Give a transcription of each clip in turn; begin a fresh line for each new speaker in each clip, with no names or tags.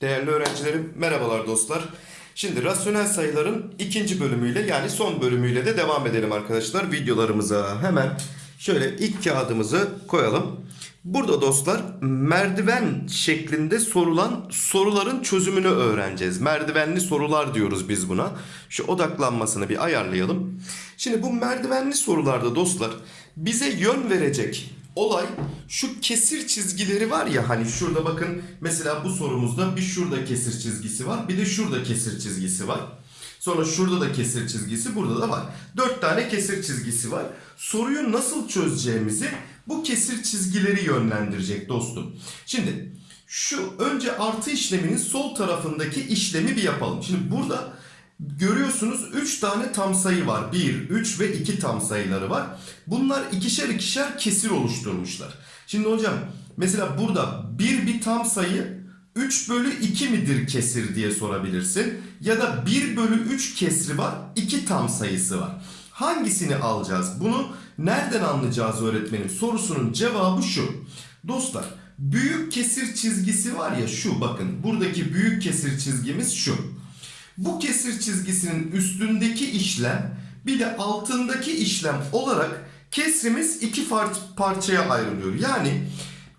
Değerli öğrencilerim, merhabalar dostlar. Şimdi rasyonel sayıların ikinci bölümüyle yani son bölümüyle de devam edelim arkadaşlar videolarımıza. Hemen şöyle ilk kağıdımızı koyalım. Burada dostlar merdiven şeklinde sorulan soruların çözümünü öğreneceğiz. Merdivenli sorular diyoruz biz buna. Şu odaklanmasını bir ayarlayalım. Şimdi bu merdivenli sorularda dostlar bize yön verecek olay şu kesir çizgileri var ya hani şurada bakın mesela bu sorumuzda bir şurada kesir çizgisi var bir de şurada kesir çizgisi var. Sonra şurada da kesir çizgisi burada da var. Dört tane kesir çizgisi var. Soruyu nasıl çözeceğimizi bu kesir çizgileri yönlendirecek dostum. Şimdi şu önce artı işleminin sol tarafındaki işlemi bir yapalım. Şimdi burada Görüyorsunuz 3 tane tam sayı var. 1, 3 ve 2 tam sayıları var. Bunlar ikişer ikişer kesir oluşturmuşlar. Şimdi hocam mesela burada 1 bir tam sayı 3 bölü 2 midir kesir diye sorabilirsin. Ya da 1 bölü 3 kesri var 2 tam sayısı var. Hangisini alacağız? Bunu nereden anlayacağız öğretmenim? Sorusunun cevabı şu. Dostlar büyük kesir çizgisi var ya şu bakın buradaki büyük kesir çizgimiz şu. Bu kesir çizgisinin üstündeki işlem bir de altındaki işlem olarak kesrimiz iki parçaya ayrılıyor. Yani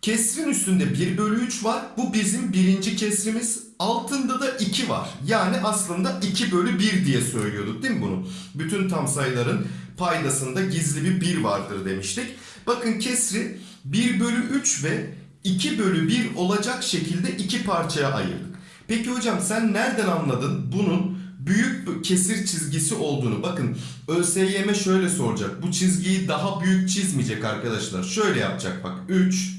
kesrin üstünde 1 bölü 3 var. Bu bizim birinci kesrimiz. Altında da 2 var. Yani aslında 2 bölü 1 diye söylüyorduk değil mi bunu? Bütün tam sayıların paydasında gizli bir 1 vardır demiştik. Bakın kesri 1 bölü 3 ve 2 bölü 1 olacak şekilde iki parçaya ayırdık. Peki hocam sen nereden anladın bunun büyük kesir çizgisi olduğunu? Bakın ÖSYM şöyle soracak. Bu çizgiyi daha büyük çizmeyecek arkadaşlar. Şöyle yapacak bak. 3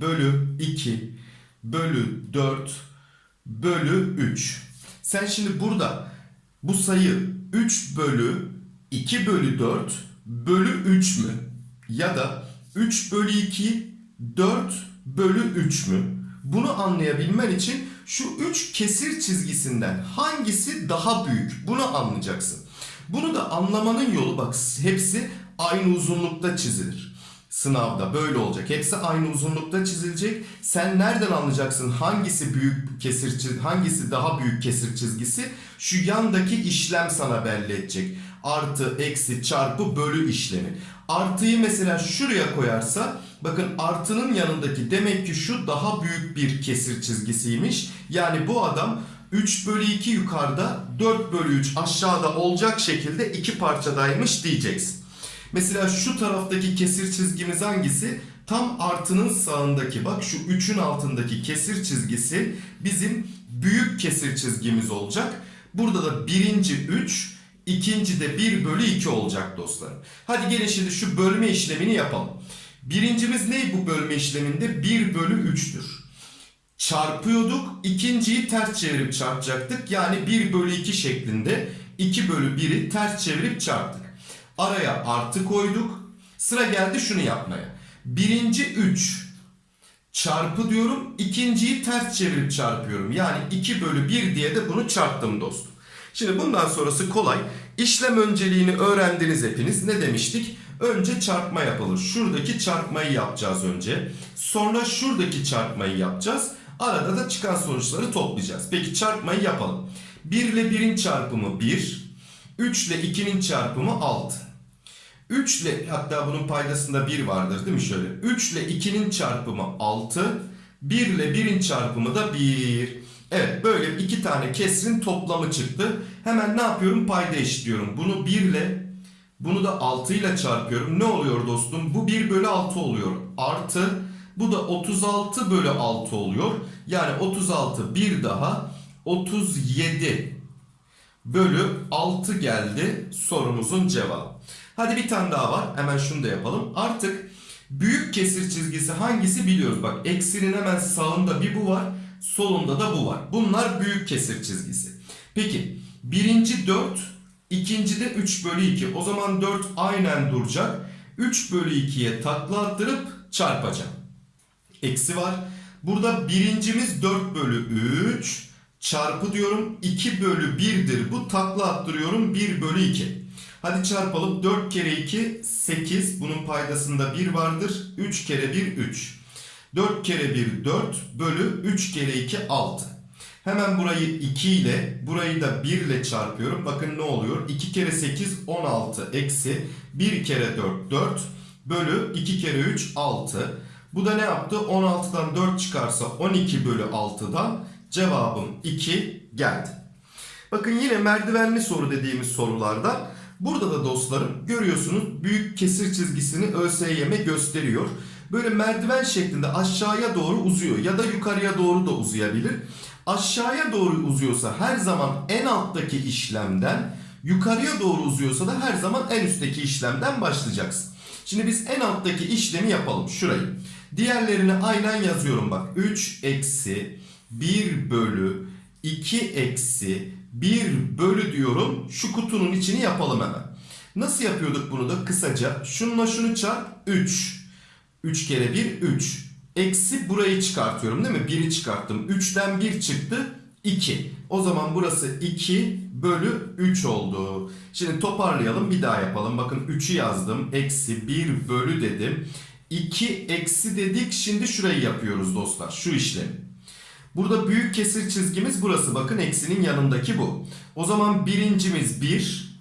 bölü 2 bölü 4 bölü 3. Sen şimdi burada bu sayı 3 bölü 2 bölü 4 bölü 3 mü? Ya da 3 bölü 2 4 bölü 3 mü? Bunu anlayabilmen için şu üç kesir çizgisinden hangisi daha büyük bunu anlayacaksın. Bunu da anlamanın yolu bak hepsi aynı uzunlukta çizilir. Sınavda böyle olacak. Hepsi aynı uzunlukta çizilecek. Sen nereden anlayacaksın hangisi büyük kesir çizgisi, hangisi daha büyük kesir çizgisi? Şu yandaki işlem sana belli edecek. Artı, eksi, çarpı, bölü işlemi. Artıyı mesela şuraya koyarsa bakın artının yanındaki demek ki şu daha büyük bir kesir çizgisiymiş. Yani bu adam 3 bölü 2 yukarıda 4 bölü 3 aşağıda olacak şekilde iki parçadaymış diyeceksin. Mesela şu taraftaki kesir çizgimiz hangisi? Tam artının sağındaki bak şu 3'ün altındaki kesir çizgisi bizim büyük kesir çizgimiz olacak. Burada da birinci 3 İkinci de 1 bölü 2 olacak dostlarım. Hadi gelin şimdi şu bölme işlemini yapalım. Birincimiz ne bu bölme işleminde? 1 bölü 3'tür. Çarpıyorduk. ikinciyi ters çevirip çarpacaktık. Yani 1 bölü 2 şeklinde 2 bölü 1'i ters çevirip çarptık. Araya artı koyduk. Sıra geldi şunu yapmaya. Birinci 3 çarpı diyorum. ikinciyi ters çevirip çarpıyorum. Yani 2 bölü 1 diye de bunu çarptım dostum. Şimdi bundan sonrası kolay. İşlem önceliğini öğrendiniz hepiniz. Ne demiştik? Önce çarpma yapılır. Şuradaki çarpmayı yapacağız önce. Sonra şuradaki çarpmayı yapacağız. Arada da çıkan sonuçları toplayacağız. Peki çarpmayı yapalım. 1 ile 1'in çarpımı 1. 3 ile 2'nin çarpımı 6. 3 ile hatta bunun paydasında 1 vardır değil mi şöyle? 3 ile 2'nin çarpımı 6. 1 ile 1'in çarpımı da 1. Evet böyle iki tane kesrin toplamı çıktı. Hemen ne yapıyorum? Payda eşitliyorum. Bunu 1 ile bunu da 6 ile çarpıyorum. Ne oluyor dostum? Bu 1 bölü 6 oluyor. Artı bu da 36 bölü 6 oluyor. Yani 36 bir daha 37 bölü 6 geldi sorumuzun cevabı. Hadi bir tane daha var. Hemen şunu da yapalım. Artık büyük kesir çizgisi hangisi biliyoruz. Bak eksinin hemen sağında bir bu var. Solunda da bu var. Bunlar büyük kesir çizgisi. Peki birinci 4, ikinci de 3 bölü 2. O zaman 4 aynen duracak. 3 bölü 2'ye takla attırıp çarpacağım. Eksi var. Burada birincimiz 4 bölü 3 çarpı diyorum 2 bölü 1'dir. Bu takla attırıyorum 1 bölü 2. Hadi çarpalım. 4 kere 2 8. Bunun paydasında 1 vardır. 3 kere 1 3. 4 kere 1 4 bölü 3 kere 2 6. Hemen burayı 2 ile burayı da 1 ile çarpıyorum. Bakın ne oluyor? 2 kere 8 16 eksi 1 kere 4 4 bölü 2 kere 3 6. Bu da ne yaptı? 16'dan 4 çıkarsa 12 bölü 6'dan cevabım 2 geldi. Bakın yine merdivenli soru dediğimiz sorulardan burada da dostlarım görüyorsunuz büyük kesir çizgisini ÖSYM gösteriyor. Böyle merdiven şeklinde aşağıya doğru uzuyor ya da yukarıya doğru da uzayabilir. Aşağıya doğru uzuyorsa her zaman en alttaki işlemden, yukarıya doğru uzuyorsa da her zaman en üstteki işlemden başlayacaksın. Şimdi biz en alttaki işlemi yapalım şurayı. Diğerlerini aynen yazıyorum bak. 3 eksi 1 bölü 2 eksi 1 bölü diyorum. Şu kutunun içini yapalım hemen. Nasıl yapıyorduk bunu da kısaca? Şununla şunu çarp 3. 3 kere 1 3. Eksi burayı çıkartıyorum değil mi? 1'i çıkarttım. 3'ten 1 çıktı 2. O zaman burası 2 bölü 3 oldu. Şimdi toparlayalım bir daha yapalım. Bakın 3'ü yazdım. Eksi 1 bölü dedim. 2 eksi dedik. Şimdi şurayı yapıyoruz dostlar. Şu işlemi. Burada büyük kesir çizgimiz burası. Bakın eksinin yanındaki bu. O zaman birincimiz 1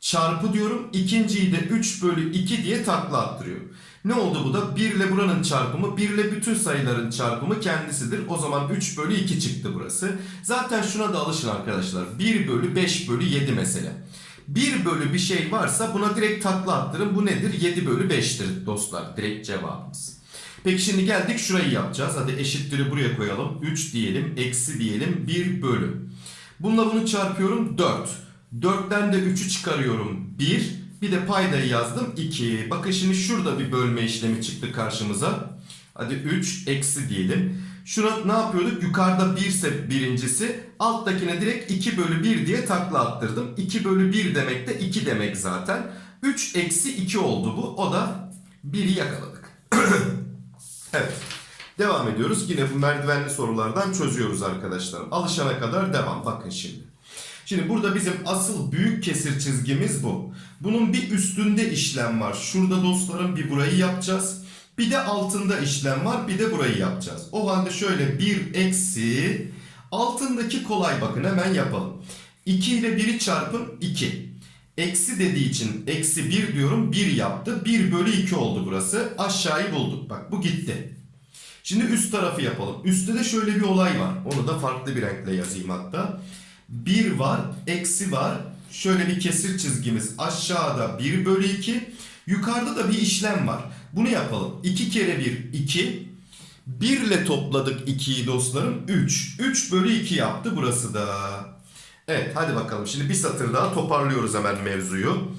çarpı diyorum. İkinciyi de 3 bölü 2 diye takla attırıyor. Ne oldu bu da? 1 ile buranın çarpımı, 1 ile bütün sayıların çarpımı kendisidir. O zaman 3 bölü 2 çıktı burası. Zaten şuna da alışın arkadaşlar. 1 bölü 5 bölü 7 mesela. 1 bölü bir şey varsa buna direkt takla attırın. Bu nedir? 7 bölü 5'tir dostlar. Direkt cevabımız. Peki şimdi geldik şurayı yapacağız. Hadi eşitleri buraya koyalım. 3 diyelim, eksi diyelim, 1 bölü. Bununla bunu çarpıyorum 4. 4'ten de 3'ü çıkarıyorum 1. Bir de paydayı yazdım 2. Bakın şimdi şurada bir bölme işlemi çıktı karşımıza. Hadi 3 eksi diyelim. Şuna ne yapıyorduk? Yukarıda 1 ise birincisi. Alttakine direkt 2 bölü 1 diye takla attırdım. 2 bölü 1 demek de 2 demek zaten. 3 eksi 2 oldu bu. O da 1'i yakaladık. evet. Devam ediyoruz. Yine bu merdivenli sorulardan çözüyoruz arkadaşlar. Alışana kadar devam. Bakın şimdi. Şimdi burada bizim asıl büyük kesir çizgimiz bu. Bunun bir üstünde işlem var. Şurada dostlarım bir burayı yapacağız. Bir de altında işlem var. Bir de burayı yapacağız. O halde şöyle 1 eksi altındaki kolay bakın hemen yapalım. 2 ile 1'i çarpın 2. Eksi dediği için eksi 1 diyorum 1 yaptı. 1 bölü 2 oldu burası. Aşağıyı bulduk. Bak bu gitti. Şimdi üst tarafı yapalım. Üstte de şöyle bir olay var. Onu da farklı bir renkle yazayım hatta. 1 var, eksi var. Şöyle bir kesir çizgimiz aşağıda 1 bölü 2. Yukarıda da bir işlem var. Bunu yapalım. 2 kere 1 2. 1 ile topladık 2'yi dostlarım. 3. 3 bölü 2 yaptı burası da. Evet hadi bakalım. Şimdi bir satır daha toparlıyoruz hemen mevzuyu.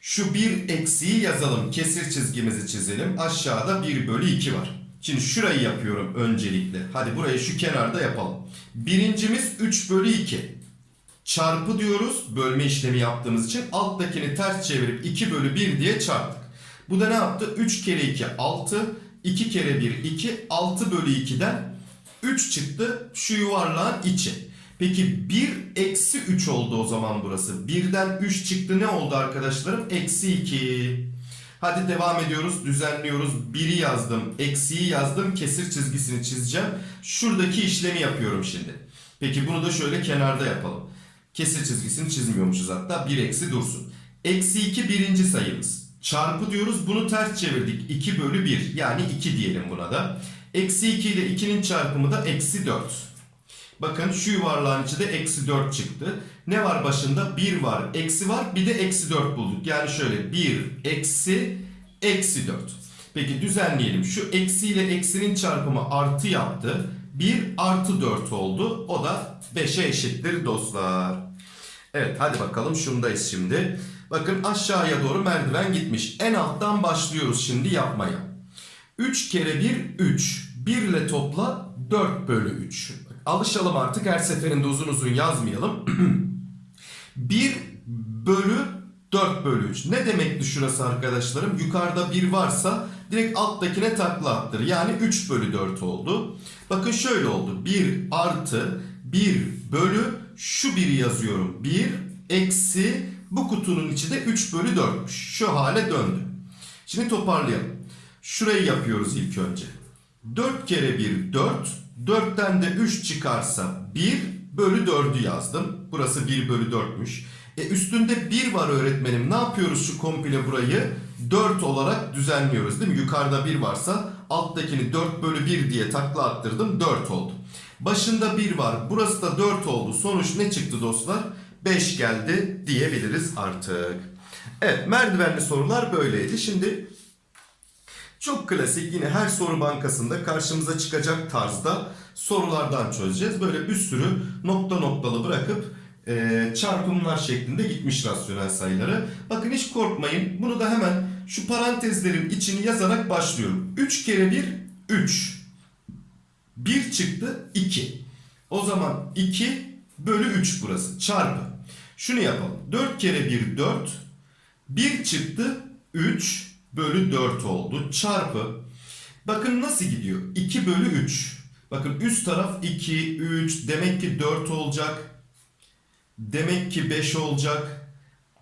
Şu 1 eksiği yazalım. Kesir çizgimizi çizelim. Aşağıda 1 bölü 2 var. Şimdi şurayı yapıyorum öncelikle. Hadi burayı şu kenarda yapalım. Birincimiz 3 bölü 2. Çarpı diyoruz bölme işlemi yaptığımız için. Alttakini ters çevirip 2 bölü 1 diye çarptık. Bu da ne yaptı? 3 kere 2 6. 2 kere 1 2. 6 bölü 2'den 3 çıktı şu yuvarlağın içi. Peki 1 eksi 3 oldu o zaman burası. 1'den 3 çıktı ne oldu arkadaşlarım? Eksi 2. Hadi devam ediyoruz. Düzenliyoruz. 1'i yazdım. Eksiği yazdım. Kesir çizgisini çizeceğim. Şuradaki işlemi yapıyorum şimdi. Peki bunu da şöyle kenarda yapalım. Kesir çizgisini çizmiyormuşuz hatta. 1 eksi dursun. Eksi 2 birinci sayımız. Çarpı diyoruz. Bunu ters çevirdik. 2 bölü 1. Yani 2 diyelim buna da. Eksi 2 ile 2'nin çarpımı da eksi 4. Bakın şu yuvarlağın içi de eksi 4 çıktı. Ne var başında? 1 var, eksi var, bir de eksi 4 bulduk. Yani şöyle 1 eksi eksi 4. Peki düzenleyelim. Şu eksi ile eksinin çarpımı artı yaptı. 1 artı 4 oldu. O da 5'e eşittir dostlar. Evet hadi bakalım şundayız şimdi. Bakın aşağıya doğru merdiven gitmiş. En alttan başlıyoruz şimdi yapmaya. 3 kere 1 3. 1 ile topla 4 bölü 3. Alışalım artık her seferinde uzun uzun yazmayalım. 1 bölü 4 bölü 3. Ne demekti şurası arkadaşlarım? Yukarıda 1 varsa direkt alttakine takla attır. Yani 3 bölü 4 oldu. Bakın şöyle oldu. 1 artı 1 bölü şu 1'i yazıyorum. 1 eksi Bu kutunun içi de 3 bölü 4'müş. Şu hale döndü. Şimdi toparlayalım. Şurayı yapıyoruz ilk önce. 4 kere 1 4. 4'ten de 3 çıkarsa 1 bölü 4'ü yazdım. Burası 1 bölü 4'müş. E üstünde 1 var öğretmenim. Ne yapıyoruz şu komple burayı? 4 olarak düzenliyoruz değil mi? Yukarıda 1 varsa alttakini 4 bölü 1 diye takla attırdım. 4 oldu. Başında 1 var. Burası da 4 oldu. Sonuç ne çıktı dostlar? 5 geldi diyebiliriz artık. Evet merdivenli sorular böyleydi. Şimdi çok klasik yine her soru bankasında karşımıza çıkacak tarzda sorulardan çözeceğiz. Böyle bir sürü nokta noktalı bırakıp e, çarpımlar şeklinde gitmiş rasyonel sayıları. Bakın hiç korkmayın. Bunu da hemen şu parantezlerin içini yazarak başlıyorum. 3 kere 1 3. 1 çıktı 2. O zaman 2 bölü 3 burası çarpı. Şunu yapalım. 4 kere 1 4. 1 çıktı 3 bölü 4 oldu. Çarpı. Bakın nasıl gidiyor? 2 bölü 3. Bakın üst taraf 2, 3. Demek ki 4 olacak. Demek ki 5 olacak.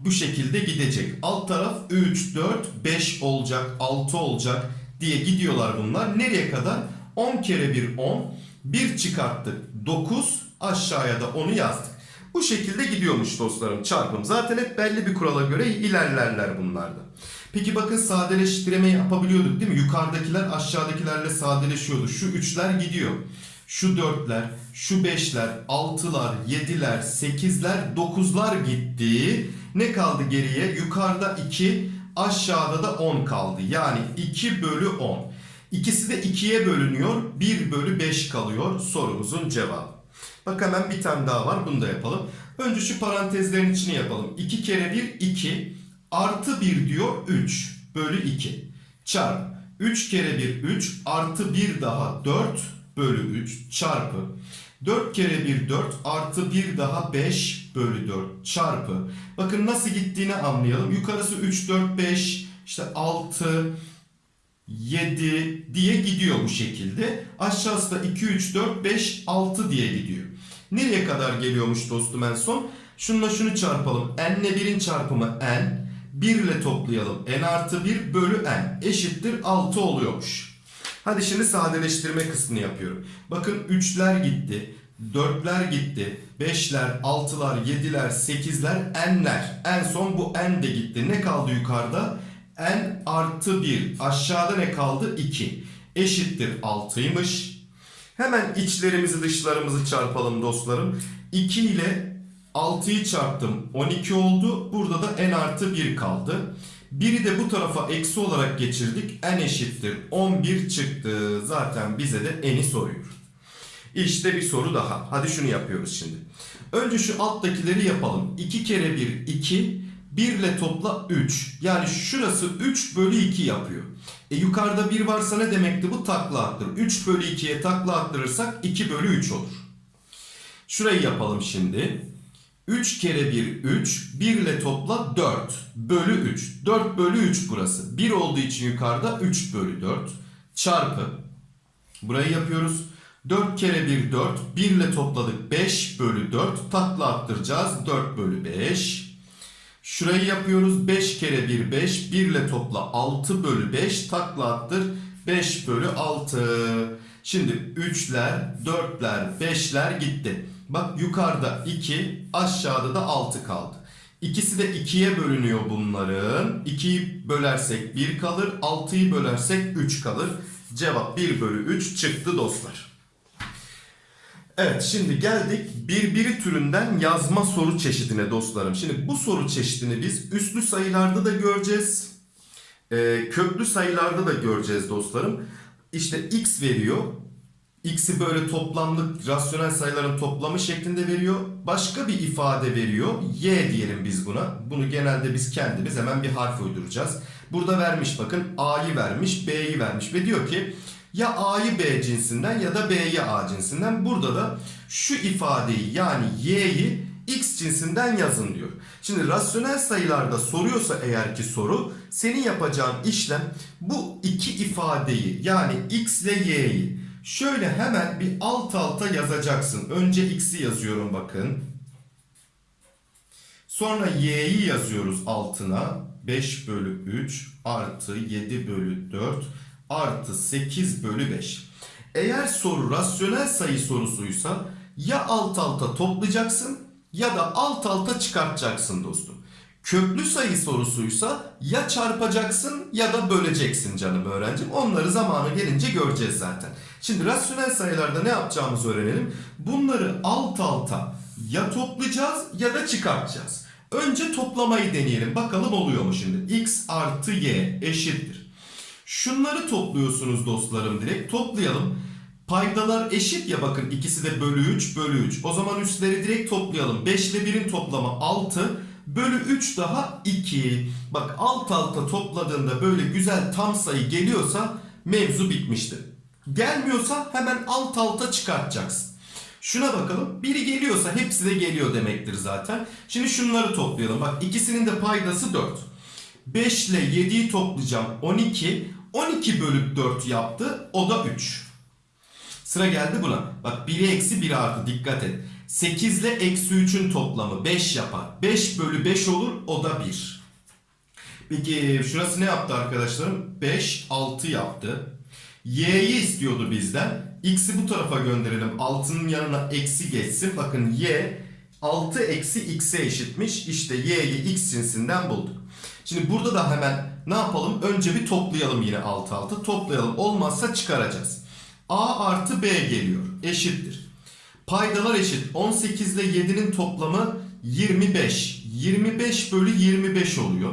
Bu şekilde gidecek. Alt taraf 3, 4, 5 olacak, 6 olacak diye gidiyorlar bunlar. Nereye kadar? 10 kere 1 10. 1 çıkarttık 9. Aşağıya da 10'u yazdık. Bu şekilde gidiyormuş dostlarım çarpım. Zaten hep belli bir kurala göre ilerlerler bunlarda. Peki bakın sadeleştirme yapabiliyorduk değil mi? Yukarıdakiler aşağıdakilerle sadeleşiyordu. Şu üçler gidiyor. Şu dörtler, şu beşler, altılar, yediler, sekizler, dokuzlar gitti. Ne kaldı geriye? Yukarıda 2, aşağıda da 10 kaldı. Yani 2 bölü 10. İkisi de 2'ye bölünüyor. 1 bölü 5 kalıyor sorumuzun cevabı. Bak hemen bir tane daha var. Bunu da yapalım. Önce şu parantezlerin içini yapalım. 2 kere 1 2 artı 1 diyor 3 bölü 2 çarp 3 kere 1 3 artı 1 daha 4 bölü 3 çarpı 4 kere 1 4 artı 1 daha 5 bölü 4 çarpı bakın nasıl gittiğini anlayalım yukarısı 3 4 5 işte 6 7 diye gidiyor bu şekilde. Aşağısı da 2, 3, 4, 5, 6 diye gidiyor. Nereye kadar geliyormuş dostum en son? Şununla şunu çarpalım. n ile 1'in çarpımı n. 1 ile toplayalım. n artı 1 bölü n eşittir 6 oluyormuş. Hadi şimdi sadeleştirme kısmını yapıyorum. Bakın 3'ler gitti. 4'ler gitti. 5'ler, 6'lar, 7'ler, 8'ler, n'ler. En son bu n de gitti. Ne kaldı yukarıda? n artı 1 aşağıda ne kaldı 2 eşittir 6'ymış. Hemen içlerimizi dışlarımızı çarpalım dostlarım. 2 ile 6'yı çarptım 12 oldu. Burada da n artı 1 kaldı. 1'i de bu tarafa eksi olarak geçirdik. n eşittir 11 çıktı. Zaten bize de n'i soruyor. İşte bir soru daha. Hadi şunu yapıyoruz şimdi. Önce şu alttakileri yapalım. 2 kere 1 2 1 ile topla 3. Yani şurası 3 bölü 2 yapıyor. E yukarıda 1 varsa ne demekti bu? Takla attır. 3 bölü 2'ye takla attırırsak 2 bölü 3 olur. Şurayı yapalım şimdi. 3 kere 1 3. 1 ile topla 4 bölü 3. 4 bölü 3 burası. 1 olduğu için yukarıda 3 bölü 4 çarpı. Burayı yapıyoruz. 4 kere 1 4. 1 ile topladık 5 bölü 4. Takla attıracağız. 4 bölü 5. Şurayı yapıyoruz. 5 kere 1 5. 1 ile topla 6 bölü 5. Takla attır. 5 bölü 6. Şimdi 3'ler, 4'ler, 5'ler gitti. Bak yukarıda 2, aşağıda da 6 kaldı. İkisi de 2'ye bölünüyor bunların. 2'yi bölersek 1 kalır. 6'yı bölersek 3 kalır. Cevap 1 bölü 3 çıktı dostlar. Evet şimdi geldik birbiri türünden yazma soru çeşidine dostlarım. Şimdi bu soru çeşidini biz üslü sayılarda da göreceğiz. Ee, köklü sayılarda da göreceğiz dostlarım. İşte x veriyor. X'i böyle toplamlık rasyonel sayıların toplamı şeklinde veriyor. Başka bir ifade veriyor. Y diyelim biz buna. Bunu genelde biz kendimiz hemen bir harf uyduracağız. Burada vermiş bakın A'yı vermiş, B'yi vermiş ve diyor ki ya A'yı B cinsinden ya da B'yi A cinsinden. Burada da şu ifadeyi yani Y'yi X cinsinden yazın diyor. Şimdi rasyonel sayılarda soruyorsa eğer ki soru senin yapacağın işlem bu iki ifadeyi yani X ile Y'yi şöyle hemen bir alt alta yazacaksın. Önce X'i yazıyorum bakın. Sonra y'yi yazıyoruz altına. 5 bölü 3 artı 7 bölü 4 artı 8 bölü 5. Eğer soru rasyonel sayı sorusuysa ya alt alta toplayacaksın ya da alt alta çıkartacaksın dostum. Köklü sayı sorusuysa ya çarpacaksın ya da böleceksin canım öğrencim. Onları zamanı gelince göreceğiz zaten. Şimdi rasyonel sayılarda ne yapacağımızı öğrenelim. Bunları alt alta ya toplayacağız ya da çıkartacağız. Önce toplamayı deneyelim. Bakalım oluyor mu şimdi? x artı y eşittir. Şunları topluyorsunuz dostlarım direkt. Toplayalım. Paydalar eşit ya bakın ikisi de bölü 3 bölü 3. O zaman üstleri direkt toplayalım. 5 ile 1'in toplamı 6 bölü 3 daha 2. Bak alt alta topladığında böyle güzel tam sayı geliyorsa mevzu bitmiştir. Gelmiyorsa hemen alt alta çıkartacaksın. Şuna bakalım. Biri geliyorsa hepsi de geliyor demektir zaten. Şimdi şunları toplayalım. Bak ikisinin de paydası 4. 5 ile 7'yi toplayacağım 12. 12 bölü 4 yaptı. O da 3. Sıra geldi buna. Bak 1'i eksi 1 artı dikkat et. 8 ile eksi 3'ün toplamı 5 yapar. 5 bölü 5 olur o da 1. Peki şurası ne yaptı arkadaşlarım? 5, 6 yaptı. Y'yi istiyordu bizden. X'i bu tarafa gönderelim. 6'nın yanına eksi geçsin. Bakın Y 6 eksi X'e eşitmiş. İşte Y'yi X cinsinden bulduk. Şimdi burada da hemen ne yapalım? Önce bir toplayalım yine alt alta. Toplayalım. Olmazsa çıkaracağız. A artı B geliyor. Eşittir. Paydalar eşit. 18 ile 7'nin toplamı 25. 25 bölü 25 oluyor.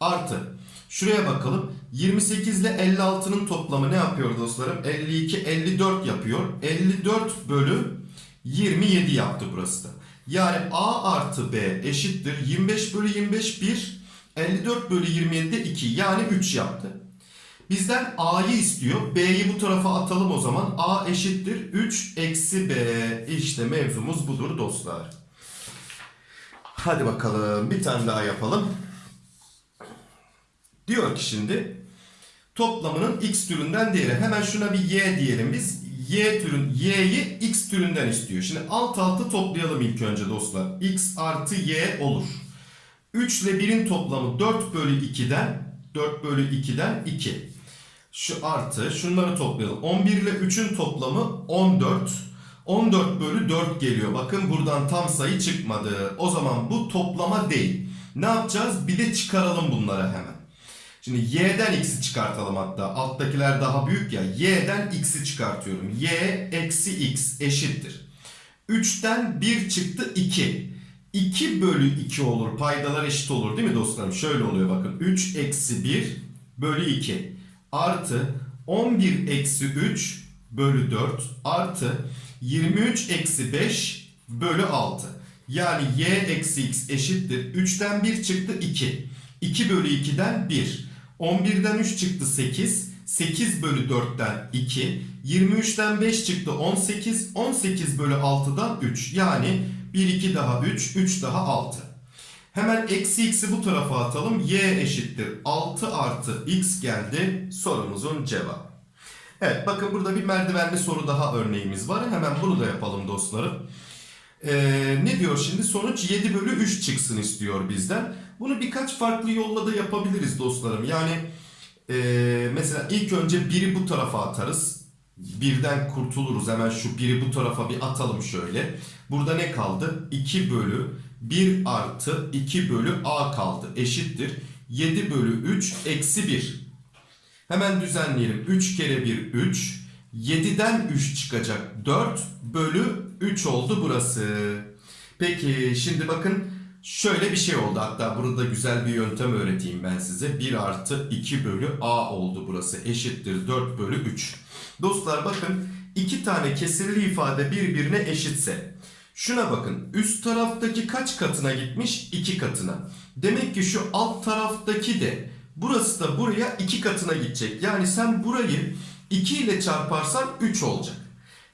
Artı. Şuraya bakalım. 28 ile 56'nın toplamı ne yapıyor dostlarım? 52, 54 yapıyor. 54 bölü 27 yaptı burası da. Yani A artı B eşittir. 25 bölü 25 1. 54 bölü 27 de 2. Yani 3 yaptı. Bizden A'yı istiyor. B'yi bu tarafa atalım o zaman. A eşittir. 3 eksi B. İşte mevzumuz budur dostlar. Hadi bakalım bir tane daha yapalım. Diyor ki şimdi toplamının x türünden değeri. Hemen şuna bir y diyelim biz. Y türün y'yi x türünden istiyor. Şimdi alt alta toplayalım ilk önce dostlar. x artı y olur. 3 ile 1'in toplamı 4 bölü 2'den 4 bölü 2'den 2. Şu artı şunları toplayalım. 11 ile 3'ün toplamı 14. 14 bölü 4 geliyor. Bakın buradan tam sayı çıkmadı. O zaman bu toplama değil. Ne yapacağız? Bir de çıkaralım bunları hemen. Şimdi y'den x'i çıkartalım hatta. Alttakiler daha büyük ya. y'den x'i çıkartıyorum. y eksi x eşittir. 3'ten 1 çıktı 2. 2 bölü 2 olur. Paydalar eşit olur değil mi dostlarım? Şöyle oluyor bakın. 3 eksi 1 bölü 2 artı 11 eksi 3 bölü 4 artı 23 eksi 5 bölü 6. Yani y eksi x eşittir. 3'ten 1 çıktı 2. 2 bölü 2'den 1. 11'den 3 çıktı 8. 8 bölü 4'ten 2. 23'ten 5 çıktı 18. 18 bölü 6'dan 3. Yani 1 2 daha 3. 3 daha 6. Hemen eksi x'i bu tarafa atalım. y eşittir 6 artı x geldi sorumuzun cevabı. Evet bakın burada bir merdivenli soru daha örneğimiz var. Hemen bunu da yapalım dostlarım. Ee, ne diyor şimdi? Sonuç 7 bölü 3 çıksın istiyor bizden. Bunu birkaç farklı yolla da yapabiliriz dostlarım. Yani e, mesela ilk önce biri bu tarafa atarız. Birden kurtuluruz. Hemen şu biri bu tarafa bir atalım şöyle. Burada ne kaldı? 2 bölü 1 artı 2 bölü a kaldı. Eşittir. 7 bölü 3 eksi 1. Hemen düzenleyelim. 3 kere 1 3. 7'den 3 çıkacak. 4 bölü 3 oldu burası. Peki şimdi bakın şöyle bir şey oldu. Hatta burada güzel bir yöntem öğreteyim ben size. 1 artı 2 bölü a oldu burası. Eşittir 4 bölü 3. Dostlar bakın iki tane kesirli ifade birbirine eşitse. Şuna bakın üst taraftaki kaç katına gitmiş? 2 katına. Demek ki şu alt taraftaki de burası da buraya 2 katına gidecek. Yani sen burayı 2 ile çarparsan 3 olacak.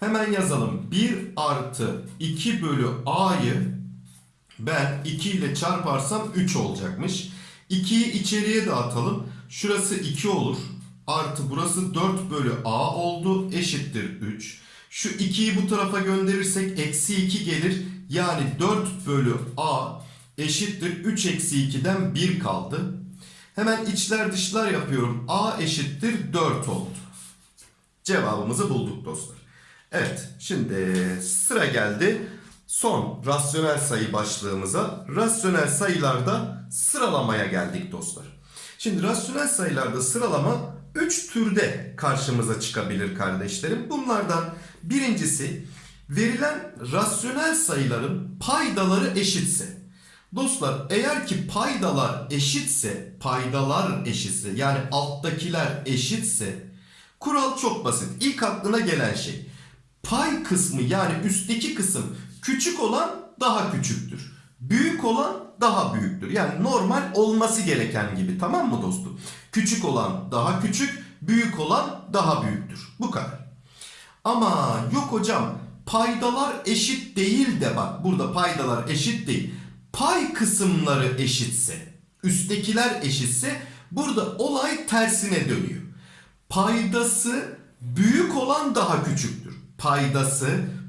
Hemen yazalım. 1 artı 2 bölü a'yı ben 2 ile çarparsam 3 olacakmış. 2'yi içeriye dağıtalım. Şurası 2 olur. Artı burası 4 bölü a oldu. Eşittir 3. Şu 2'yi bu tarafa gönderirsek eksi 2 gelir. Yani 4 bölü a eşittir 3 eksi 2'den 1 kaldı. Hemen içler dışlar yapıyorum. A eşittir 4 oldu. Cevabımızı bulduk dostlar. Evet şimdi sıra geldi son rasyonel sayı başlığımıza. Rasyonel sayılarda sıralamaya geldik dostlar. Şimdi rasyonel sayılarda sıralama 3 türde karşımıza çıkabilir kardeşlerim. Bunlardan birincisi verilen rasyonel sayıların paydaları eşitse. Dostlar eğer ki paydalar eşitse, paydalar eşitse yani alttakiler eşitse kural çok basit. İlk aklına gelen şey pay kısmı yani üstteki kısım küçük olan daha küçüktür. Büyük olan daha büyüktür. Yani normal olması gereken gibi tamam mı dostum? Küçük olan daha küçük, büyük olan daha büyüktür. Bu kadar. Ama yok hocam paydalar eşit değil de bak burada paydalar eşit değil. Pay kısımları eşitse, üsttekiler eşitse burada olay tersine dönüyor. Paydası büyük olan daha küçüktür. Paydası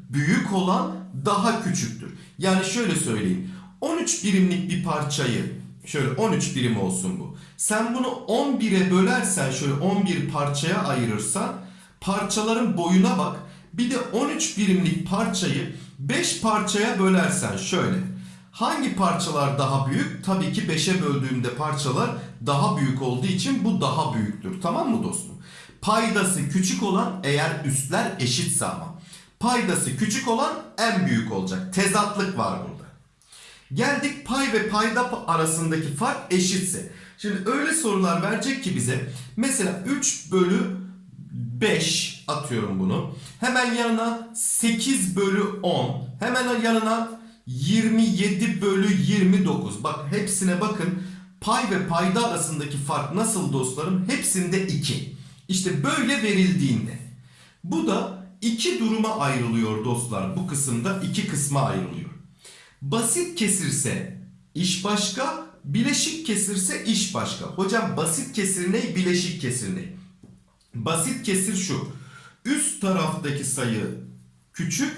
büyük olan daha küçüktür. Yani şöyle söyleyeyim. 13 birimlik bir parçayı şöyle 13 birim olsun bu. Sen bunu 11'e bölersen şöyle 11 parçaya ayırırsan parçaların boyuna bak. Bir de 13 birimlik parçayı 5 parçaya bölersen şöyle. Hangi parçalar daha büyük? Tabii ki 5'e böldüğümde parçalar daha büyük olduğu için bu daha büyüktür. Tamam mı dostum? Paydası küçük olan eğer üstler eşitse ama. Paydası küçük olan en büyük olacak. Tezatlık var burada. Geldik pay ve payda arasındaki fark eşitse. Şimdi öyle sorular verecek ki bize. Mesela 3 bölü 5 atıyorum bunu. Hemen yanına 8 bölü 10. Hemen yanına 27 bölü 29. Bak hepsine bakın. Pay ve payda arasındaki fark nasıl dostlarım? Hepsinde 2. İşte böyle verildiğinde. Bu da iki duruma ayrılıyor dostlar. Bu kısımda iki kısma ayrılıyor. Basit kesirse iş başka, bileşik kesirse iş başka. Hocam basit kesir ne, bileşik kesir ne? Basit kesir şu. Üst taraftaki sayı küçük,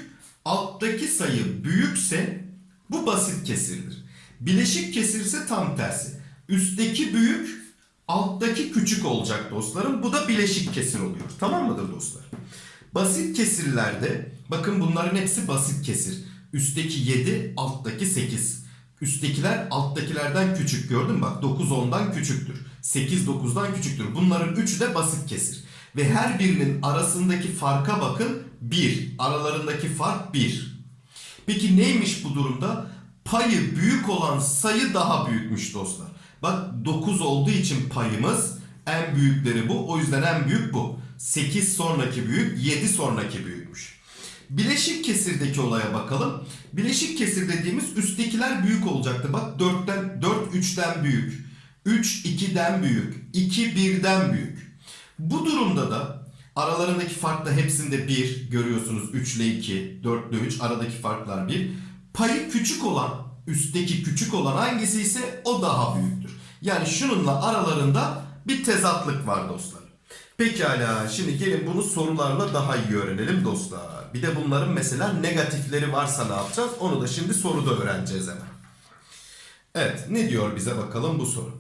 alttaki sayı büyükse bu basit kesirdir. Bileşik kesirse tam tersi. Üstteki büyük, alttaki küçük olacak dostlarım. Bu da bileşik kesir oluyor. Tamam mıdır dostlar? Basit kesirlerde bakın bunların hepsi basit kesir. Üstteki 7, alttaki 8. Üsttekiler alttakilerden küçük gördün mü? Bak 9 10'dan küçüktür. 8 9'dan küçüktür. Bunların üçü de basit kesir. Ve her birinin arasındaki farka bakın 1. Aralarındaki fark 1. Peki neymiş bu durumda? Payı büyük olan sayı daha büyükmüş dostlar. Bak 9 olduğu için payımız en büyükleri bu. O yüzden en büyük bu. 8 sonraki büyük, 7 sonraki büyükmüş. Bileşik kesirdeki olaya bakalım. Bileşik kesir dediğimiz üsttekiler büyük olacaktı. Bak 4'ten 4 3'ten büyük. 3 2'den büyük. 2 1'den büyük. Bu durumda da aralarındaki fark da hepsinde 1 görüyorsunuz. 3 ile 2, 4 ile 3 aradaki farklar 1. Payı küçük olan, üstteki küçük olan hangisi ise o daha büyüktür. Yani şununla aralarında bir tezatlık var dostlar. Pekala şimdi gelin bunu sorularla daha iyi öğrenelim dostlar. Bir de bunların mesela negatifleri varsa ne yapacağız? Onu da şimdi soruda öğreneceğiz hemen. Evet ne diyor bize bakalım bu soru.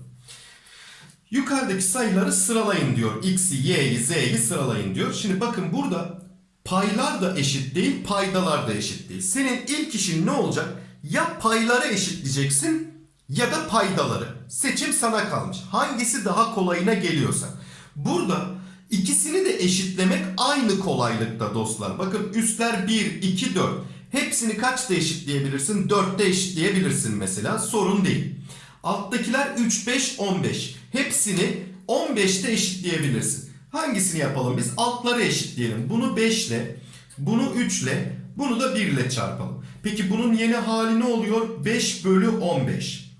Yukarıdaki sayıları sıralayın diyor. X'i, Y'yi, Z'yi sıralayın diyor. Şimdi bakın burada paylar da eşit değil, paydalar da eşit değil. Senin ilk işin ne olacak? Ya payları eşitleyeceksin ya da paydaları. Seçim sana kalmış. Hangisi daha kolayına geliyorsa. Burada ikisini de eşitlemek aynı kolaylıkta dostlar. Bakın üstler 1, 2, 4. Hepsini kaçta eşitleyebilirsin? 4'te eşitleyebilirsin mesela. Sorun değil. Alttakiler 3, 5, 15. Hepsini 15'te eşitleyebilirsin. Hangisini yapalım biz? Altları eşitleyelim. Bunu 5 ile, bunu 3 ile, bunu da 1 ile çarpalım. Peki bunun yeni hali ne oluyor? 5 bölü 15.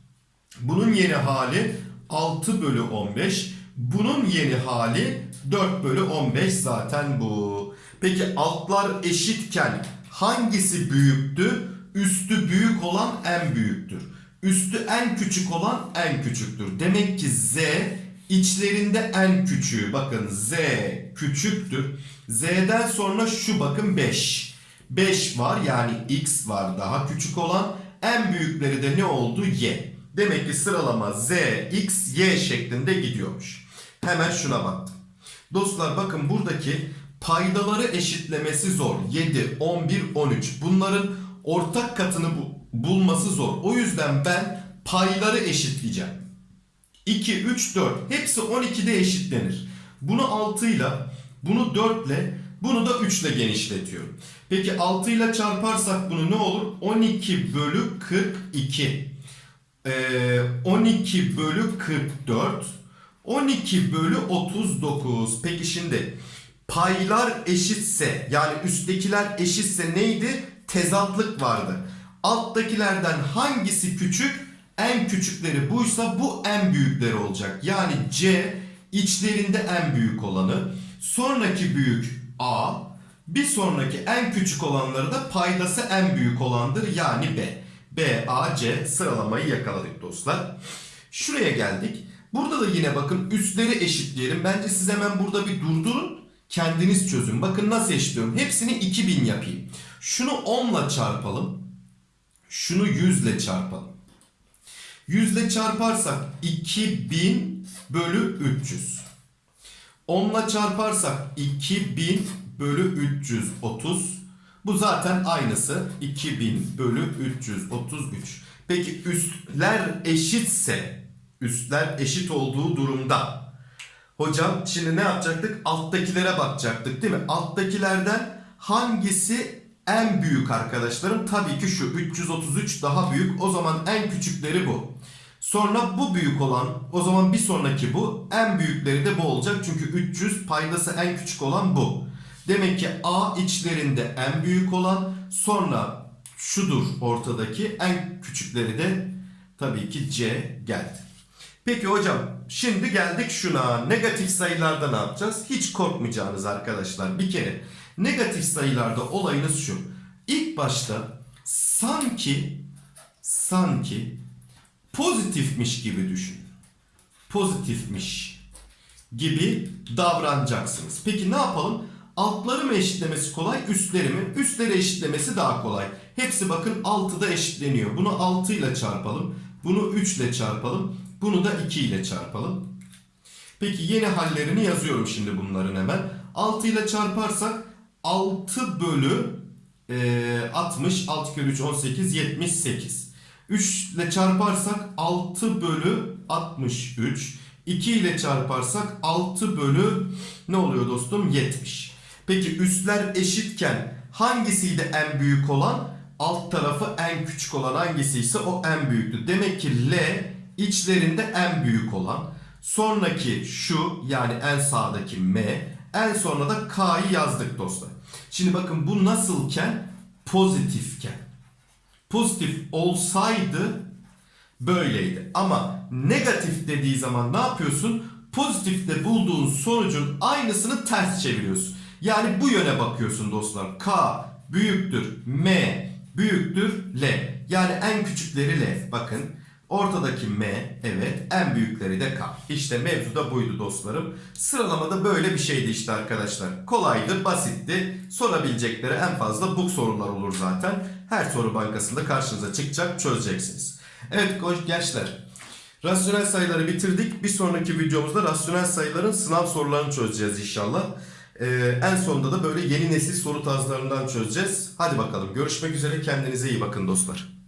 Bunun yeni hali 6 bölü 15. Bunun yeni hali 4 bölü 15 zaten bu. Peki altlar eşitken hangisi büyüktü? Üstü büyük olan en büyüktür. Üstü en küçük olan en küçüktür. Demek ki z içlerinde en küçüğü. Bakın z küçüktür. Z'den sonra şu bakın 5. 5 var yani x var daha küçük olan. En büyükleri de ne oldu? Y. Demek ki sıralama Z, X, Y şeklinde gidiyormuş. Hemen şuna baktım. Dostlar bakın buradaki paydaları eşitlemesi zor. 7, 11, 13. Bunların ortak katını bu- bulması zor. O yüzden ben payları eşitleyeceğim. 2, 3, 4. Hepsi 12'de eşitlenir. Bunu 6 ile, bunu 4 ile, bunu da 3 ile genişletiyorum. Peki 6 ile çarparsak bunu ne olur? 12 bölü 42. Ee, 12 bölü 44. 12 bölü 39. Peki şimdi paylar eşitse yani üsttekiler eşitse neydi? Tezatlık vardı. Alttakilerden hangisi küçük? En küçükleri buysa bu en büyükleri olacak. Yani C içlerinde en büyük olanı. Sonraki büyük A. Bir sonraki en küçük olanları da paydası en büyük olandır. Yani B. B, A, C sıralamayı yakaladık dostlar. Şuraya geldik. Burada da yine bakın üstleri eşitleyelim. Bence siz hemen burada bir durdurun. Kendiniz çözün. Bakın nasıl eşitliyorum. Hepsini 2000 yapayım. Şunu 10 ile çarpalım. Şunu 100 ile çarpalım. 100 ile çarparsak 2000 bölü 300. 10 ile çarparsak 2000 bölü 330. Bu zaten aynısı. 2000 bölü 333. Peki üstler eşitse, üstler eşit olduğu durumda Hocam şimdi ne yapacaktık? Alttakilere bakacaktık değil mi? Alttakilerden hangisi en büyük arkadaşlarım? Tabii ki şu 333 daha büyük. O zaman en küçükleri bu. Sonra bu büyük olan o zaman bir sonraki bu. En büyükleri de bu olacak. Çünkü 300 paydası en küçük olan bu. Demek ki A içlerinde en büyük olan sonra şudur ortadaki en küçükleri de tabii ki C geldi. Peki hocam şimdi geldik şuna. Negatif sayılarda ne yapacağız? Hiç korkmayacağınız arkadaşlar. Bir kere negatif sayılarda olayınız şu. İlk başta sanki sanki pozitifmiş gibi düşün. Pozitifmiş gibi davranacaksınız. Peki ne yapalım? Altları mı eşitlemesi kolay, üstleri mi? Üstleri eşitlemesi daha kolay. Hepsi bakın 6'da eşitleniyor. Bunu 6 ile çarpalım. Bunu 3 ile çarpalım. Bunu da 2 ile çarpalım. Peki yeni hallerini yazıyorum şimdi bunların hemen. 6 ile çarparsak 6 bölü e, 60, 6 kere 3 18, 78. 3 ile çarparsak 6 bölü 63. 2 ile çarparsak 6 bölü ne oluyor dostum? 70. Peki üstler eşitken hangisiydi en büyük olan? Alt tarafı en küçük olan hangisiyse o en büyüktü. Demek ki L içlerinde en büyük olan. Sonraki şu yani en sağdaki M. En sonra da K'yı yazdık dostlar. Şimdi bakın bu nasılken? Pozitifken. Pozitif olsaydı böyleydi. Ama negatif dediği zaman ne yapıyorsun? Pozitifte bulduğun sonucun aynısını ters çeviriyorsun. Yani bu yöne bakıyorsun dostlar. K büyüktür M büyüktür L. Yani en küçükleri L. Bakın ortadaki M evet en büyükleri de K. İşte mevzu da buydu dostlarım. Sıralamada böyle bir şeydi işte arkadaşlar. Kolaydı, basitti. Sorabilecekleri en fazla bu sorular olur zaten. Her soru bankasında karşınıza çıkacak, çözeceksiniz. Evet gençler. Rasyonel sayıları bitirdik. Bir sonraki videomuzda rasyonel sayıların sınav sorularını çözeceğiz inşallah. Ee, en sonunda da böyle yeni nesil soru tarzlarından çözeceğiz. Hadi bakalım görüşmek üzere kendinize iyi bakın dostlar.